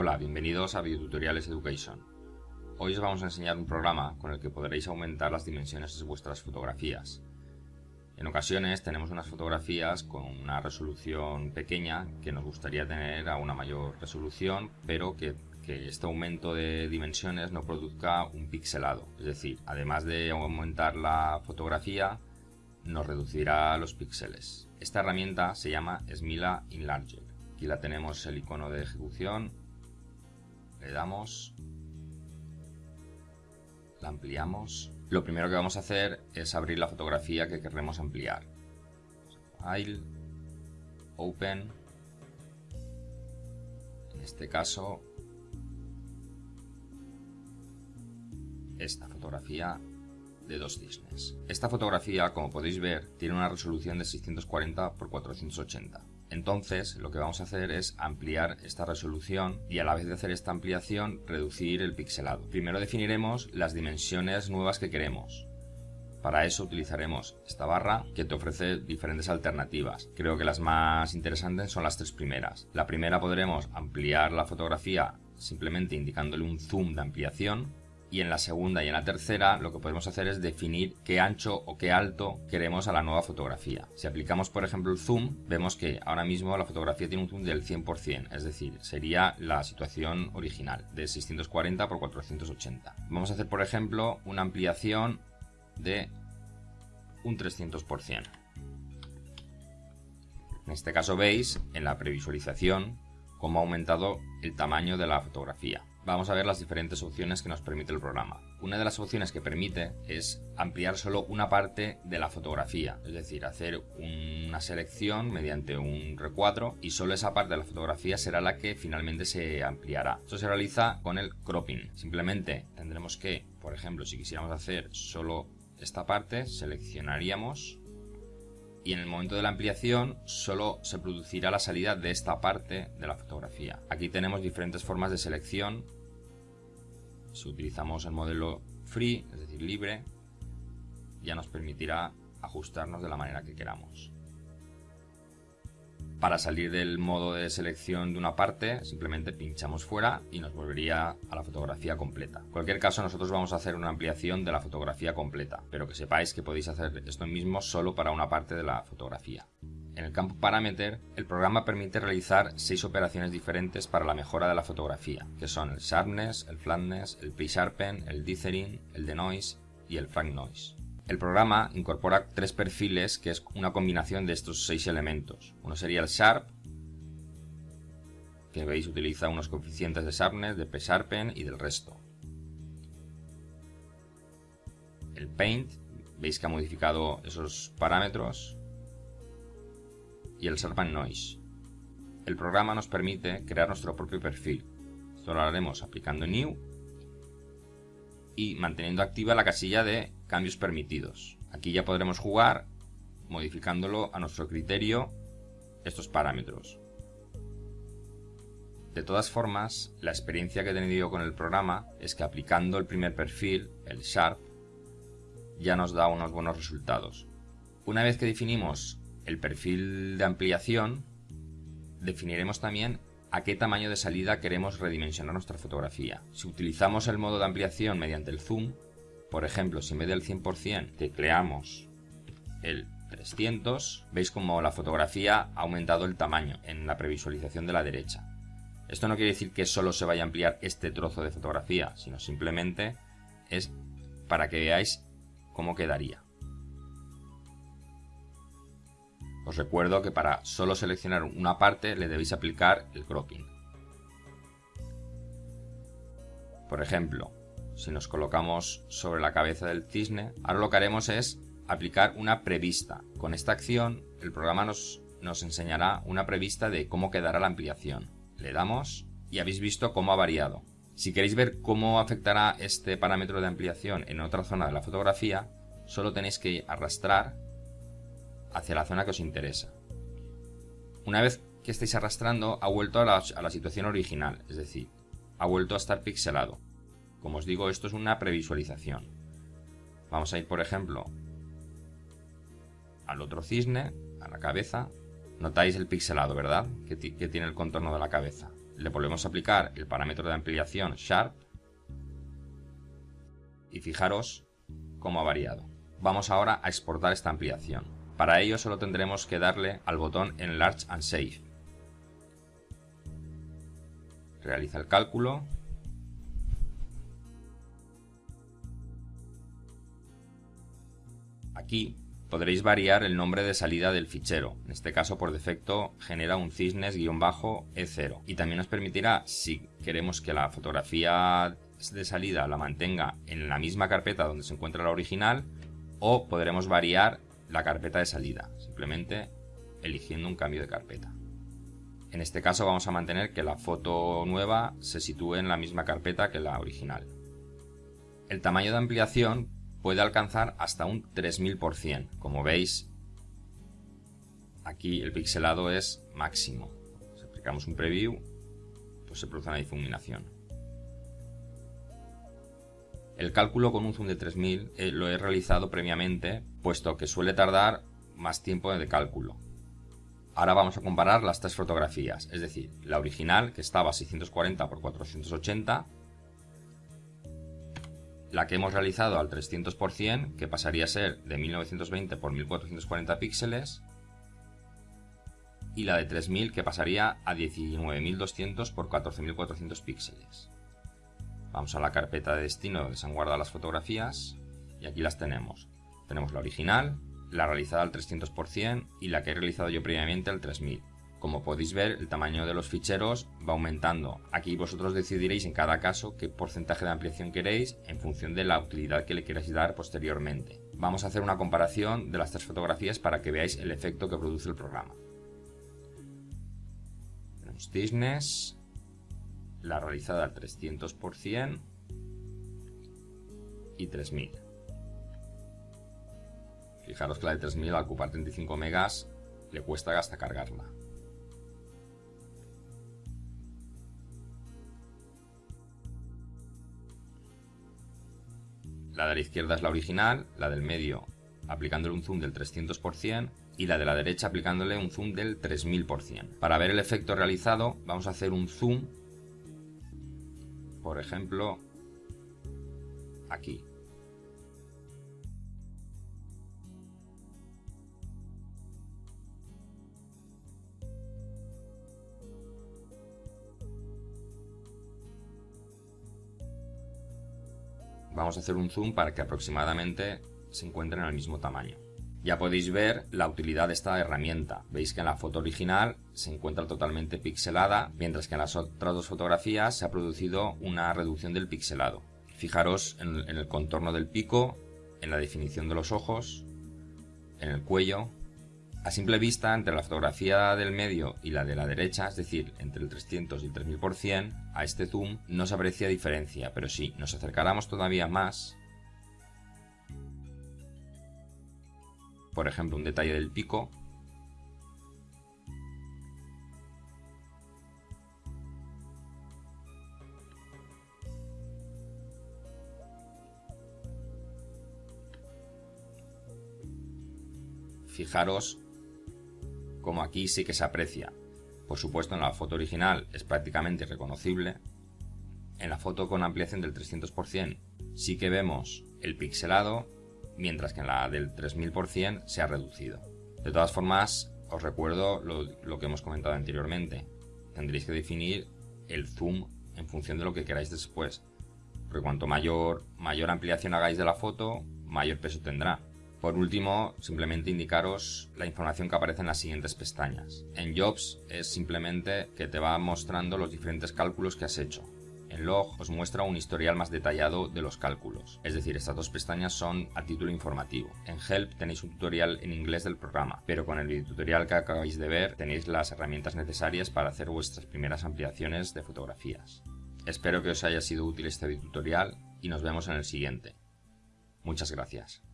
Hola, bienvenidos a Videotutoriales Education. Hoy os vamos a enseñar un programa con el que podréis aumentar las dimensiones de vuestras fotografías. En ocasiones tenemos unas fotografías con una resolución pequeña que nos gustaría tener a una mayor resolución, pero que, que este aumento de dimensiones no produzca un pixelado. Es decir, además de aumentar la fotografía, nos reducirá los píxeles. Esta herramienta se llama Smila Enlarger. Aquí la tenemos el icono de ejecución le damos, la ampliamos. Lo primero que vamos a hacer es abrir la fotografía que queremos ampliar. File, Open, en este caso esta fotografía de dos cisnes. Esta fotografía, como podéis ver, tiene una resolución de 640 x 480. Entonces lo que vamos a hacer es ampliar esta resolución y a la vez de hacer esta ampliación reducir el pixelado. Primero definiremos las dimensiones nuevas que queremos. Para eso utilizaremos esta barra que te ofrece diferentes alternativas. Creo que las más interesantes son las tres primeras. La primera podremos ampliar la fotografía simplemente indicándole un zoom de ampliación y en la segunda y en la tercera lo que podemos hacer es definir qué ancho o qué alto queremos a la nueva fotografía. Si aplicamos por ejemplo el zoom, vemos que ahora mismo la fotografía tiene un zoom del 100%, es decir, sería la situación original de 640 x 480. Vamos a hacer por ejemplo una ampliación de un 300%. En este caso veis en la previsualización cómo ha aumentado el tamaño de la fotografía vamos a ver las diferentes opciones que nos permite el programa. Una de las opciones que permite es ampliar solo una parte de la fotografía, es decir, hacer una selección mediante un recuadro y solo esa parte de la fotografía será la que finalmente se ampliará. Esto se realiza con el cropping. Simplemente tendremos que, por ejemplo, si quisiéramos hacer solo esta parte, seleccionaríamos y en el momento de la ampliación solo se producirá la salida de esta parte de la fotografía. Aquí tenemos diferentes formas de selección si utilizamos el modelo free, es decir, libre, ya nos permitirá ajustarnos de la manera que queramos. Para salir del modo de selección de una parte, simplemente pinchamos fuera y nos volvería a la fotografía completa. En cualquier caso, nosotros vamos a hacer una ampliación de la fotografía completa, pero que sepáis que podéis hacer esto mismo solo para una parte de la fotografía. En el campo Parameter, el programa permite realizar seis operaciones diferentes para la mejora de la fotografía, que son el Sharpness, el Flatness, el Pre-Sharpen, el Dithering, el Denoise y el Frank Noise. El programa incorpora tres perfiles que es una combinación de estos seis elementos. Uno sería el Sharp, que veis utiliza unos coeficientes de Sharpness, de Pre-Sharpen y del resto. El Paint, veis que ha modificado esos parámetros y el Sharpen Noise. El programa nos permite crear nuestro propio perfil. Esto lo haremos aplicando New y manteniendo activa la casilla de cambios permitidos. Aquí ya podremos jugar modificándolo a nuestro criterio estos parámetros. De todas formas, la experiencia que he tenido con el programa es que aplicando el primer perfil, el Sharp, ya nos da unos buenos resultados. Una vez que definimos el perfil de ampliación, definiremos también a qué tamaño de salida queremos redimensionar nuestra fotografía. Si utilizamos el modo de ampliación mediante el zoom, por ejemplo, si en vez del 100% tecleamos el 300, veis como la fotografía ha aumentado el tamaño en la previsualización de la derecha. Esto no quiere decir que solo se vaya a ampliar este trozo de fotografía, sino simplemente es para que veáis cómo quedaría. Os recuerdo que para solo seleccionar una parte le debéis aplicar el cropping. Por ejemplo, si nos colocamos sobre la cabeza del cisne, ahora lo que haremos es aplicar una prevista. Con esta acción el programa nos, nos enseñará una prevista de cómo quedará la ampliación. Le damos y habéis visto cómo ha variado. Si queréis ver cómo afectará este parámetro de ampliación en otra zona de la fotografía, solo tenéis que arrastrar hacia la zona que os interesa. Una vez que estáis arrastrando, ha vuelto a la, situación original, es decir, ha vuelto a estar pixelado. Como os digo, esto es una previsualización. Vamos a ir, por ejemplo, al otro cisne, a la cabeza. Notáis el pixelado, ¿verdad? Que, que tiene el contorno de la cabeza. le volvemos a aplicar el parámetro de ampliación Sharp y fijaros cómo ha variado. Vamos ahora a exportar esta ampliación. Para ello solo tendremos que darle al botón Enlarge and Save. Realiza el cálculo. Aquí podréis variar el nombre de salida del fichero. En este caso, por defecto, genera un cisnes-e0. Y también nos permitirá, si queremos que la fotografía de salida la mantenga en la misma carpeta donde se encuentra la original, o podremos variar la carpeta de salida, simplemente eligiendo un cambio de carpeta. En este caso vamos a mantener que la foto nueva se sitúe en la misma carpeta que la original. El tamaño de ampliación puede alcanzar hasta un 3000%. Como veis, aquí el pixelado es máximo. Si aplicamos un preview, pues se produce una difuminación. El cálculo con un zoom de 3000 eh, lo he realizado previamente, puesto que suele tardar más tiempo de cálculo. Ahora vamos a comparar las tres fotografías, es decir, la original que estaba a 640 x 480 la que hemos realizado al 300%, que pasaría a ser de 1920 x 1440 píxeles, y la de 3000 que pasaría a 19200 x 14400 píxeles. Vamos a la carpeta de destino donde se han guardado las fotografías y aquí las tenemos. Tenemos la original, la realizada al 300% y la que he realizado yo previamente al 3000. Como podéis ver, el tamaño de los ficheros va aumentando. Aquí vosotros decidiréis en cada caso qué porcentaje de ampliación queréis en función de la utilidad que le queráis dar posteriormente. Vamos a hacer una comparación de las tres fotografías para que veáis el efecto que produce el programa. Tenemos Disney, la realizada al 300% y 3000. Fijaros que la de 3000 al ocupar 35 megas le cuesta hasta cargarla. La de la izquierda es la original, la del medio aplicándole un zoom del 300% y la de la derecha aplicándole un zoom del 3000%. Para ver el efecto realizado vamos a hacer un zoom, por ejemplo, aquí. vamos a hacer un zoom para que aproximadamente se encuentren al mismo tamaño. Ya podéis ver la utilidad de esta herramienta. Veis que en la foto original se encuentra totalmente pixelada, mientras que en las otras dos fotografías se ha producido una reducción del pixelado. Fijaros en, el contorno del pico, en la definición de los ojos, en el cuello, a simple vista, entre la fotografía del medio y la de la derecha, es decir, entre el 300 y el 3000%, a este zoom no se aprecia diferencia, pero si nos acercáramos todavía más, por ejemplo un detalle del pico, fijaros como aquí sí que se aprecia. Por supuesto en la foto original es prácticamente irreconocible. En la foto con ampliación del 300% sí que vemos el pixelado, mientras que en la del 3000% se ha reducido. De todas formas, os recuerdo lo, que hemos comentado anteriormente. Tendréis que definir el zoom en función de lo que queráis después. Porque cuanto mayor, mayor ampliación hagáis de la foto, mayor peso tendrá. Por último, simplemente indicaros la información que aparece en las siguientes pestañas. En Jobs es simplemente que te va mostrando los diferentes cálculos que has hecho. En Log os muestra un historial más detallado de los cálculos, es decir, estas dos pestañas son a título informativo. En Help tenéis un tutorial en inglés del programa, pero con el tutorial que acabáis de ver tenéis las herramientas necesarias para hacer vuestras primeras ampliaciones de fotografías. Espero que os haya sido útil este tutorial y nos vemos en el siguiente. Muchas gracias.